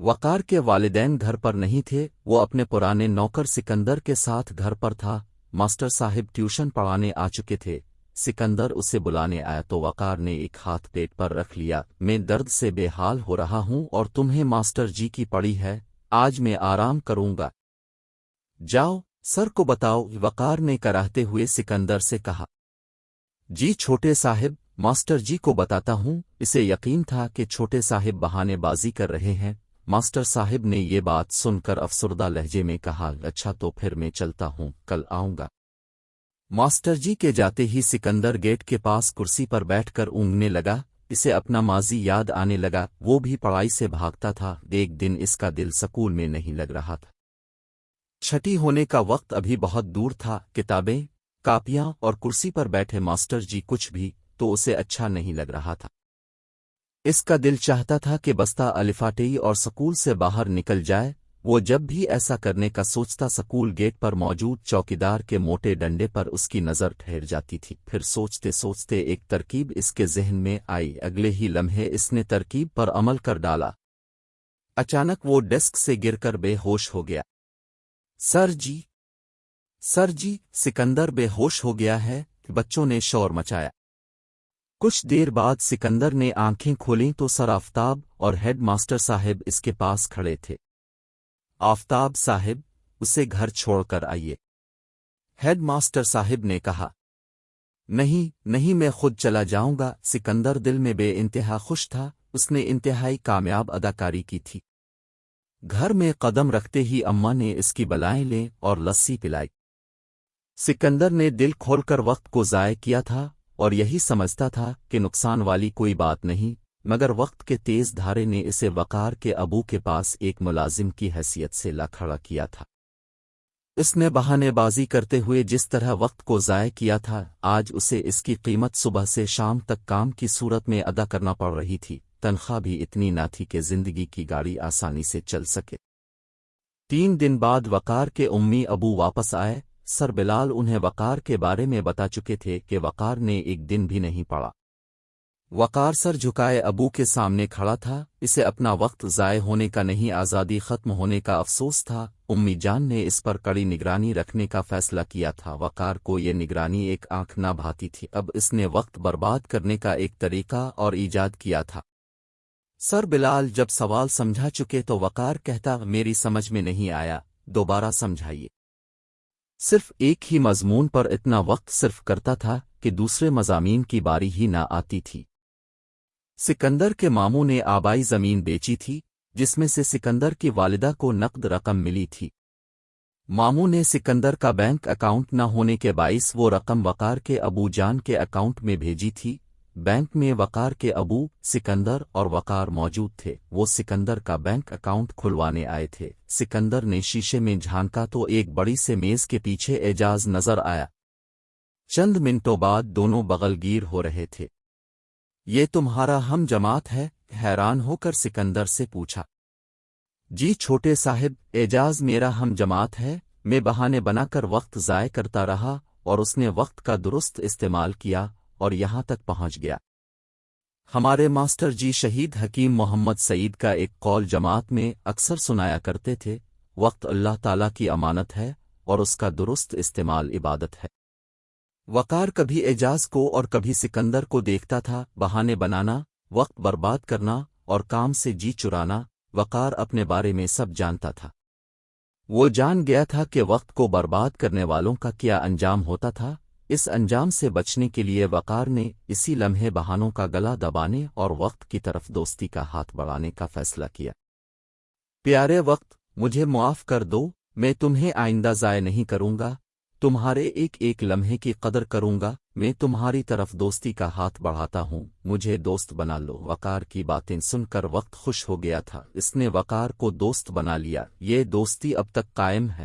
وقار کے والدین گھر پر نہیں تھے، وہ اپنے پرانے نوکر سکندر کے ساتھ گھر پر تھا۔ ماسٹر صاحب ٹیوشن پڑھانے آ چکے تھے۔ سکندر اسے بلانے آیا تو وقار نے ایک ہاتھ پیٹ پر رکھ لیا۔ میں درد سے بے حال ہو رہا ہوں اور تمہیں ماسٹر جی کی پڑی ہے، آج میں آرام کروں گا۔ جاؤ، سر کو بتاؤ، وقار نے کراہتے ہوئے سکندر سے کہا۔ جی چھوٹے صاحب، ماسٹر جی کو بتاتا ہوں، اسے یقین تھا کہ چھوٹے صاحب بہانے بازی کر رہے ہیں۔ ماسٹر صاحب نے یہ بات سن کر افسردہ لہجے میں کہا اچھا تو پھر میں چلتا ہوں، کل آؤں گا۔ ماسٹر جی کے جاتے ہی سکندر گیٹ کے پاس کرسی پر بیٹھ کر اونگنے لگا، اسے اپنا ماضی یاد آنے لگا۔ وہ بھی پڑھائی سے بھاگتا تھا، ایک دن اس کا دل سکول میں نہیں لگ رہا تھا۔ چھٹی ہونے کا وقت ابھی بہت دور تھا، کتابیں، کاپیاں اور کرسی پر بیٹھے ماسٹر جی کچھ بھی تو اسے اچھا نہیں لگ رہا تھا۔ اس کا دل چاہتا تھا کہ بستہ الفاٹئی اور سکول سے باہر نکل جائے، وہ جب بھی ایسا کرنے کا سوچتا سکول گیٹ پر موجود چوکیدار کے موٹے ڈنڈے پر اس کی نظر ٹھہر جاتی تھی۔ پھر سوچتے سوچتے ایک ترکیب اس کے ذہن میں آئی، اگلے ہی لمحے اس نے ترکیب پر عمل کر ڈالا۔ اچانک وہ ڈیسک سے گر کر بے ہوش ہو گیا۔ سر جی سر جی سکندر بے ہوش ہو گیا ہے، بچوں نے شور مچایا۔ کچھ دیر بعد سکندر نے آنکھیں کھولیں تو سر آفتاب اور ہیڈ ماسٹر صاحب اس کے پاس کھڑے تھے۔ آفتاب صاحب، اسے گھر چھوڑ کر آئیے۔ ہیڈ ماسٹر صاحب نے کہا، نہیں نہیں، میں خود چلا جاؤں گا۔ سکندر دل میں بے انتہا خوش تھا۔ اس نے انتہائی کامیاب اداکاری کی تھی۔ گھر میں قدم رکھتے ہی اماں نے اس کی بلائیں لیں اور لسی پلائی۔ سکندر نے دل کھول کر وقت کو ضائع کیا تھا۔ اور یہی سمجھتا تھا کہ نقصان والی کوئی بات نہیں، مگر وقت کے تیز دھارے نے اسے وقار کے ابو کے پاس ایک ملازم کی حیثیت سے کھڑا کیا تھا۔ اس نے بہانے بازی کرتے ہوئے جس طرح وقت کو ضائع کیا تھا، آج اسے اس کی قیمت صبح سے شام تک کام کی صورت میں ادا کرنا پڑ رہی تھی۔ تنخواہ بھی اتنی نہ تھی کہ زندگی کی گاڑی آسانی سے چل سکے۔ تین دن بعد وقار کے امی ابو واپس آئے سر بلال انہیں وقار کے بارے میں بتا چکے تھے کہ وقار نے ایک دن بھی نہیں پڑا وقار سر جھکائے ابو کے سامنے کھڑا تھا، اسے اپنا وقت ضائع ہونے کا نہیں، آزادی ختم ہونے کا افسوس تھا۔ امی جان نے اس پر کڑی نگرانی رکھنے کا فیصلہ کیا تھا۔ وقار کو یہ نگرانی ایک آنکھ نہ بھاتی تھی۔ اب اس نے وقت برباد کرنے کا ایک طریقہ اور ایجاد کیا تھا۔ سر بلال جب سوال سمجھا چکے تو وقار کہتا، میری سمجھ میں نہیں آیا، دوبارہ سمجھائیے۔ صرف ایک ہی مضمون پر اتنا وقت صرف کرتا تھا کہ دوسرے مضامین کی باری ہی نہ آتی تھی۔ سکندر کے ماموں نے آبائی زمین بیچی تھی، جس میں سے سکندر کی والدہ کو نقد رقم ملی تھی۔ ماموں نے سکندر کا بینک اکاؤنٹ نہ ہونے کے باعث وہ رقم وقار کے ابو جان کے اکاؤنٹ میں بھیجی تھی۔ بینک میں وقار کے ابو سکندر اور وقار موجود تھے۔ وہ سکندر کا بینک اکاؤنٹ کھلوانے آئے تھے۔ سکندر نے شیشے میں جھانکا تو ایک بڑی سے میز کے پیچھے اعجاز نظر آیا۔ چند منٹوں بعد دونوں بغل گیر ہو رہے تھے۔ یہ تمہارا ہم جماعت ہے؟ حیران ہو کر سکندر سے پوچھا۔ جی چھوٹے صاحب، اعجاز میرا ہم جماعت ہے۔ میں بہانے بنا کر وقت ضائع کرتا رہا اور اس نے وقت کا درست استعمال کیا۔ اور یہاں تک پہنچ گیا۔ ہمارے ماسٹر جی شہید حکیم محمد سعید کا ایک قول جماعت میں اکثر سنایا کرتے تھے، وقت اللہ تعالی کی امانت ہے اور اس کا درست استعمال عبادت ہے۔ وقار کبھی اعجاز کو اور کبھی سکندر کو دیکھتا تھا، بہانے بنانا، وقت برباد کرنا اور کام سے جی چرانا، وقار اپنے بارے میں سب جانتا تھا۔ وہ جان گیا تھا کہ وقت کو برباد کرنے والوں کا کیا انجام ہوتا تھا۔ اس انجام سے بچنے کے لیے وقار نے اسی لمحے بہانوں کا گلا دبانے اور وقت کی طرف دوستی کا ہاتھ بڑھانے کا فیصلہ کیا۔ پیارے وقت، مجھے معاف کر دو، میں تمہیں آئندہ ضائع نہیں کروں گا، تمہارے ایک ایک لمحے کی قدر کروں گا، میں تمہاری طرف دوستی کا ہاتھ بڑھاتا ہوں، مجھے دوست بنا لو۔ وقار کی باتیں سن کر وقت خوش ہو گیا تھا، اس نے وقار کو دوست بنا لیا۔ یہ دوستی اب تک قائم ہے۔